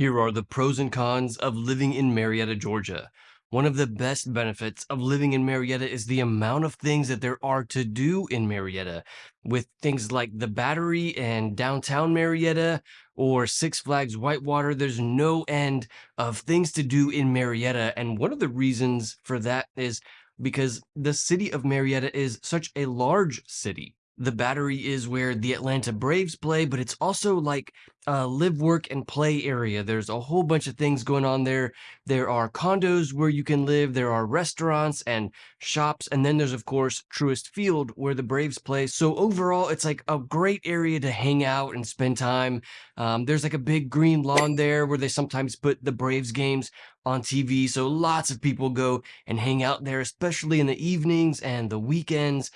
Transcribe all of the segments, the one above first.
Here are the pros and cons of living in Marietta, Georgia. One of the best benefits of living in Marietta is the amount of things that there are to do in Marietta, with things like the Battery and downtown Marietta or Six Flags Whitewater. There's no end of things to do in Marietta. And one of the reasons for that is because the city of Marietta is such a large city the battery is where the Atlanta Braves play, but it's also like a live, work, and play area. There's a whole bunch of things going on there. There are condos where you can live, there are restaurants and shops, and then there's, of course, Truist Field where the Braves play. So overall, it's like a great area to hang out and spend time. Um, there's like a big green lawn there where they sometimes put the Braves games on TV. So lots of people go and hang out there, especially in the evenings and the weekends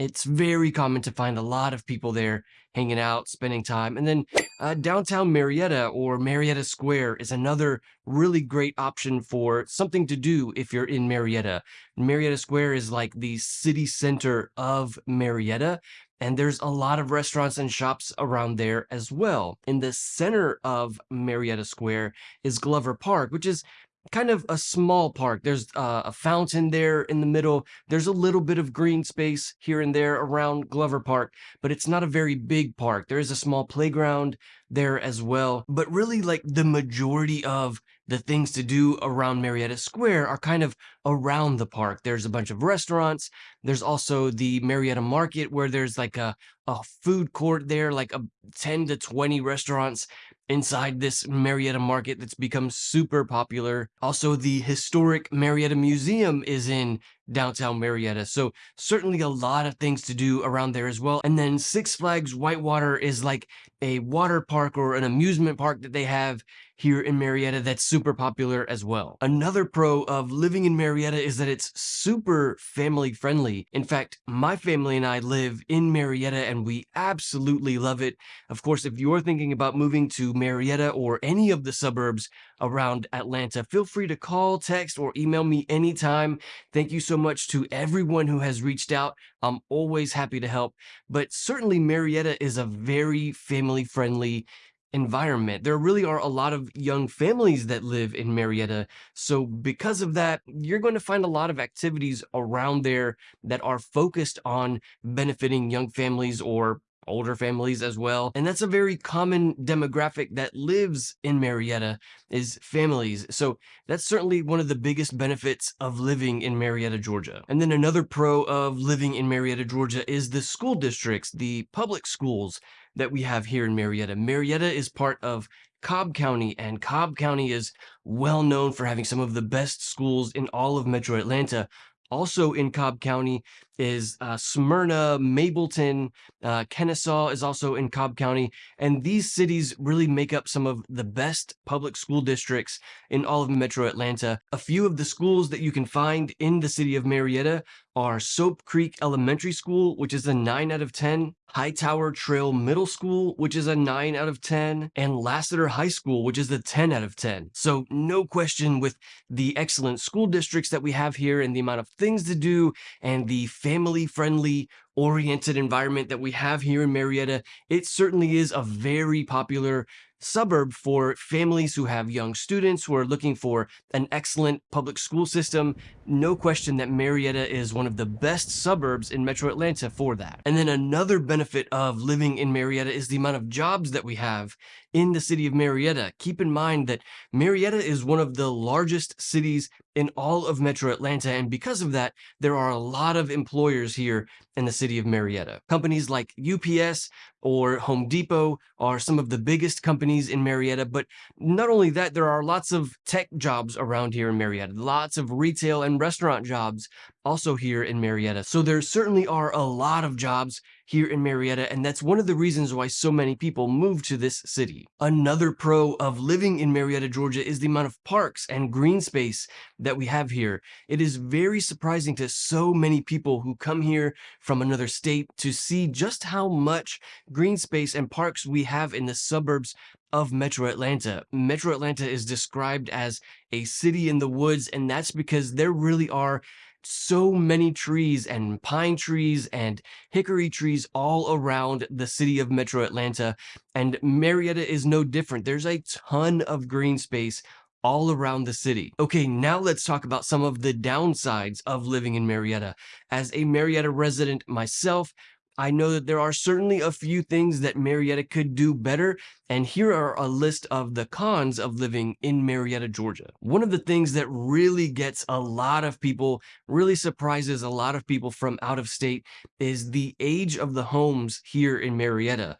it's very common to find a lot of people there hanging out, spending time. And then uh, downtown Marietta or Marietta Square is another really great option for something to do if you're in Marietta. Marietta Square is like the city center of Marietta. And there's a lot of restaurants and shops around there as well. In the center of Marietta Square is Glover Park, which is kind of a small park. There's uh, a fountain there in the middle. There's a little bit of green space here and there around Glover Park, but it's not a very big park. There is a small playground there as well. But really, like the majority of the things to do around Marietta Square are kind of around the park. There's a bunch of restaurants. There's also the Marietta Market where there's like a, a food court there, like a 10 to 20 restaurants inside this Marietta Market that's become super popular. Also, the historic Marietta Museum is in downtown Marietta. So certainly a lot of things to do around there as well. And then Six Flags Whitewater is like a water park or an amusement park that they have here in Marietta that's super popular as well. Another pro of living in Marietta is that it's super family friendly. In fact, my family and I live in Marietta and we absolutely love it. Of course, if you're thinking about moving to Marietta or any of the suburbs around Atlanta, feel free to call, text, or email me anytime. Thank you so much to everyone who has reached out. I'm always happy to help, but certainly Marietta is a very family friendly environment. There really are a lot of young families that live in Marietta. So because of that, you're going to find a lot of activities around there that are focused on benefiting young families or older families as well. And that's a very common demographic that lives in Marietta is families. So that's certainly one of the biggest benefits of living in Marietta, Georgia. And then another pro of living in Marietta, Georgia is the school districts, the public schools that we have here in Marietta. Marietta is part of Cobb County, and Cobb County is well known for having some of the best schools in all of Metro Atlanta. Also in Cobb County is uh, Smyrna, Mableton, uh, Kennesaw is also in Cobb County. And these cities really make up some of the best public school districts in all of Metro Atlanta. A few of the schools that you can find in the city of Marietta are Sope Creek Elementary School, which is a 9 out of 10, Hightower Trail Middle School, which is a 9 out of 10, and Lassiter High School, which is a 10 out of 10. So no question with the excellent school districts that we have here and the amount of things to do and the family friendly oriented environment that we have here in Marietta, it certainly is a very popular suburb for families who have young students who are looking for an excellent public school system. No question that Marietta is one of the best suburbs in Metro Atlanta for that. And then another benefit of living in Marietta is the amount of jobs that we have in the city of Marietta. Keep in mind that Marietta is one of the largest cities in all of Metro Atlanta. And because of that, there are a lot of employers here in the city of Marietta. Companies like UPS or Home Depot are some of the biggest companies in Marietta. But not only that, there are lots of tech jobs around here in Marietta, lots of retail and restaurant jobs also here in Marietta. So there certainly are a lot of jobs here in Marietta, and that's one of the reasons why so many people move to this city. Another pro of living in Marietta, Georgia is the amount of parks and green space that we have here. It is very surprising to so many people who come here from another state to see just how much green space and parks we have in the suburbs of Metro Atlanta. Metro Atlanta is described as a city in the woods, and that's because there really are so many trees and pine trees and hickory trees all around the city of Metro Atlanta. And Marietta is no different. There's a ton of green space all around the city. Okay, now let's talk about some of the downsides of living in Marietta. As a Marietta resident myself, I know that there are certainly a few things that Marietta could do better, and here are a list of the cons of living in Marietta, Georgia. One of the things that really gets a lot of people, really surprises a lot of people from out of state, is the age of the homes here in Marietta.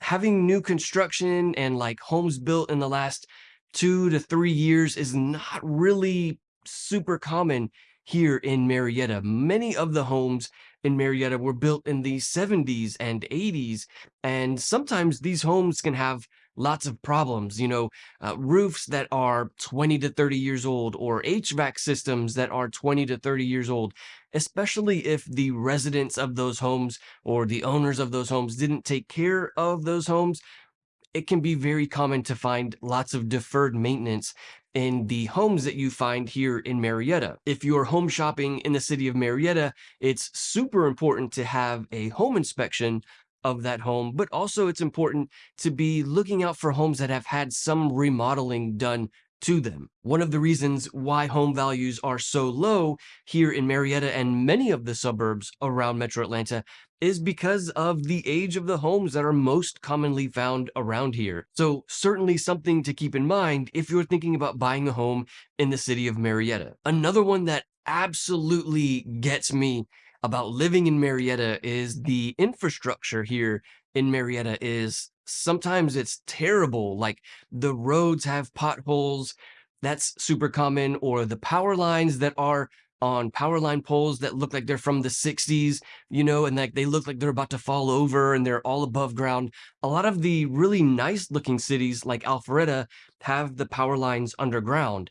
Having new construction and like homes built in the last two to three years is not really super common here in Marietta. Many of the homes in Marietta were built in the 70s and 80s, and sometimes these homes can have lots of problems, you know, uh, roofs that are 20 to 30 years old or HVAC systems that are 20 to 30 years old, especially if the residents of those homes or the owners of those homes didn't take care of those homes it can be very common to find lots of deferred maintenance in the homes that you find here in Marietta. If you're home shopping in the city of Marietta, it's super important to have a home inspection of that home, but also it's important to be looking out for homes that have had some remodeling done to them. One of the reasons why home values are so low here in Marietta and many of the suburbs around Metro Atlanta is because of the age of the homes that are most commonly found around here. So certainly something to keep in mind if you're thinking about buying a home in the city of Marietta. Another one that absolutely gets me about living in Marietta is the infrastructure here in Marietta is sometimes it's terrible. Like the roads have potholes. That's super common. Or the power lines that are on power line poles that look like they're from the 60s, you know, and like they look like they're about to fall over and they're all above ground. A lot of the really nice looking cities like Alpharetta have the power lines underground.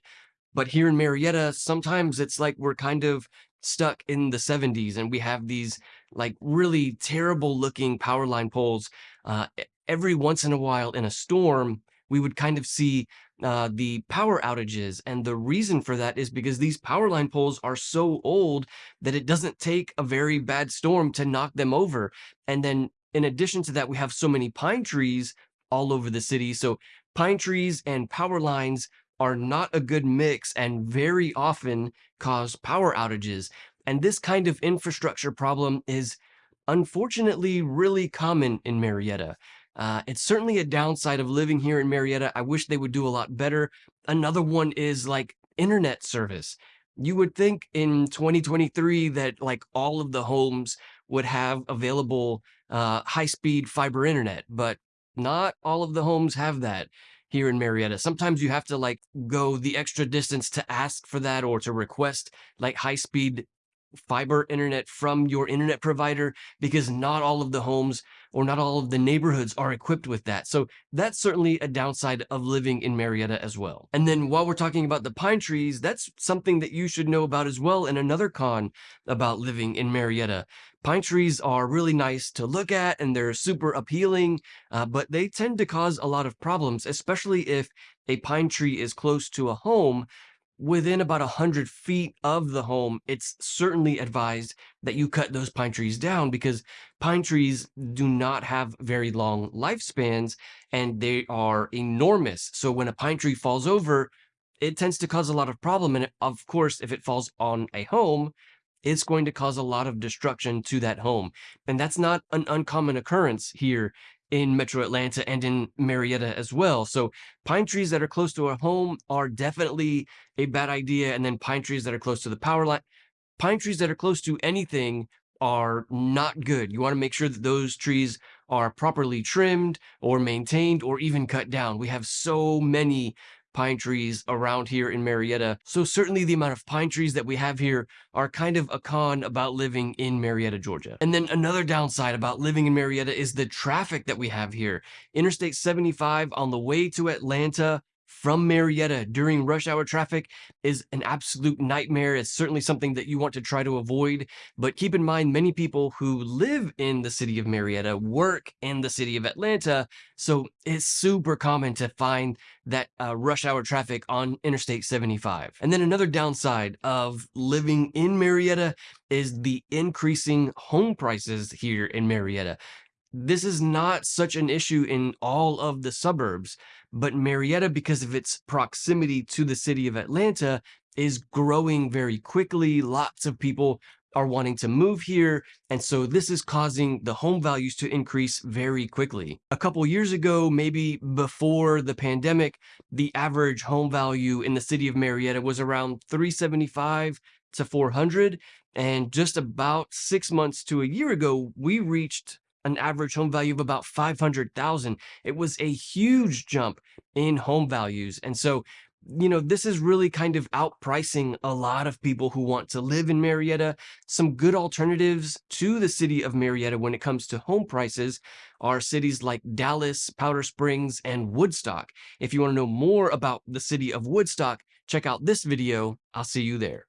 But here in Marietta, sometimes it's like we're kind of stuck in the 70s and we have these like really terrible looking power line poles. Uh, every once in a while in a storm, we would kind of see uh, the power outages. And the reason for that is because these power line poles are so old that it doesn't take a very bad storm to knock them over. And then in addition to that, we have so many pine trees all over the city. So pine trees and power lines are not a good mix and very often cause power outages. And this kind of infrastructure problem is unfortunately really common in Marietta. Uh, it's certainly a downside of living here in Marietta. I wish they would do a lot better. Another one is like internet service. You would think in 2023 that like all of the homes would have available uh, high-speed fiber internet, but not all of the homes have that here in Marietta. Sometimes you have to like go the extra distance to ask for that or to request like high-speed fiber internet from your internet provider because not all of the homes or not all of the neighborhoods are equipped with that. So that's certainly a downside of living in Marietta as well. And then while we're talking about the pine trees, that's something that you should know about as well. And another con about living in Marietta. Pine trees are really nice to look at and they're super appealing, uh, but they tend to cause a lot of problems, especially if a pine tree is close to a home within about 100 feet of the home, it's certainly advised that you cut those pine trees down because pine trees do not have very long lifespans and they are enormous. So when a pine tree falls over, it tends to cause a lot of problem. And of course, if it falls on a home, it's going to cause a lot of destruction to that home. And that's not an uncommon occurrence here in Metro Atlanta and in Marietta as well. So pine trees that are close to a home are definitely a bad idea. And then pine trees that are close to the power line, pine trees that are close to anything are not good. You want to make sure that those trees are properly trimmed or maintained or even cut down. We have so many pine trees around here in Marietta. So certainly the amount of pine trees that we have here are kind of a con about living in Marietta, Georgia. And then another downside about living in Marietta is the traffic that we have here. Interstate 75 on the way to Atlanta from Marietta during rush hour traffic is an absolute nightmare. It's certainly something that you want to try to avoid. But keep in mind, many people who live in the city of Marietta work in the city of Atlanta. So it's super common to find that uh, rush hour traffic on Interstate 75. And then another downside of living in Marietta is the increasing home prices here in Marietta this is not such an issue in all of the suburbs, but Marietta, because of its proximity to the city of Atlanta, is growing very quickly. Lots of people are wanting to move here. And so this is causing the home values to increase very quickly. A couple years ago, maybe before the pandemic, the average home value in the city of Marietta was around 375 to 400. And just about six months to a year ago, we reached an average home value of about 500,000. It was a huge jump in home values. And so, you know, this is really kind of outpricing a lot of people who want to live in Marietta. Some good alternatives to the city of Marietta when it comes to home prices are cities like Dallas, Powder Springs, and Woodstock. If you want to know more about the city of Woodstock, check out this video. I'll see you there.